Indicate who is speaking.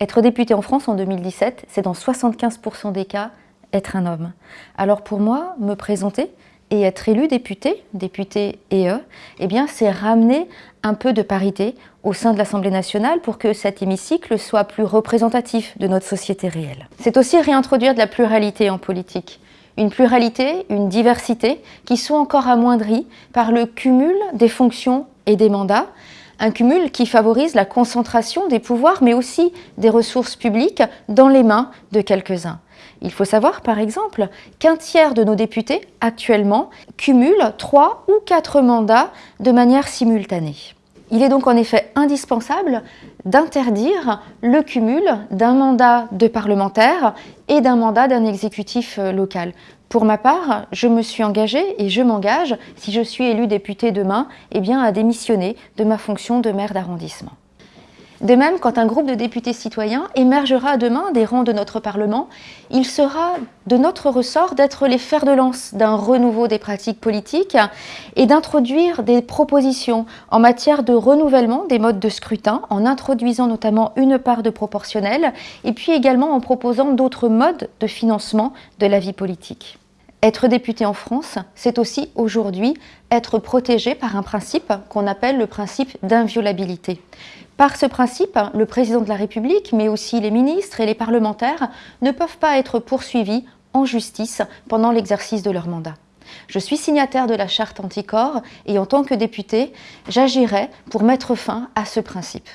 Speaker 1: Être député en France en 2017, c'est dans 75% des cas être un homme. Alors pour moi, me présenter et être élu député, député et eux, eh bien c'est ramener un peu de parité au sein de l'Assemblée nationale pour que cet hémicycle soit plus représentatif de notre société réelle. C'est aussi réintroduire de la pluralité en politique. Une pluralité, une diversité qui sont encore amoindries par le cumul des fonctions et des mandats, un cumul qui favorise la concentration des pouvoirs mais aussi des ressources publiques dans les mains de quelques-uns. Il faut savoir par exemple qu'un tiers de nos députés actuellement cumulent trois ou quatre mandats de manière simultanée. Il est donc en effet indispensable d'interdire le cumul d'un mandat de parlementaire et d'un mandat d'un exécutif euh, local. Pour ma part, je me suis engagée et je m'engage, si je suis élu député demain, eh bien à démissionner de ma fonction de maire d'arrondissement. De même, quand un groupe de députés citoyens émergera demain des rangs de notre Parlement, il sera de notre ressort d'être les fers de lance d'un renouveau des pratiques politiques et d'introduire des propositions en matière de renouvellement des modes de scrutin, en introduisant notamment une part de proportionnel, et puis également en proposant d'autres modes de financement de la vie politique. Être député en France, c'est aussi aujourd'hui être protégé par un principe qu'on appelle le principe d'inviolabilité. Par ce principe, le président de la République, mais aussi les ministres et les parlementaires ne peuvent pas être poursuivis en justice pendant l'exercice de leur mandat. Je suis signataire de la charte anticorps et en tant que député, j'agirai pour mettre fin à ce principe.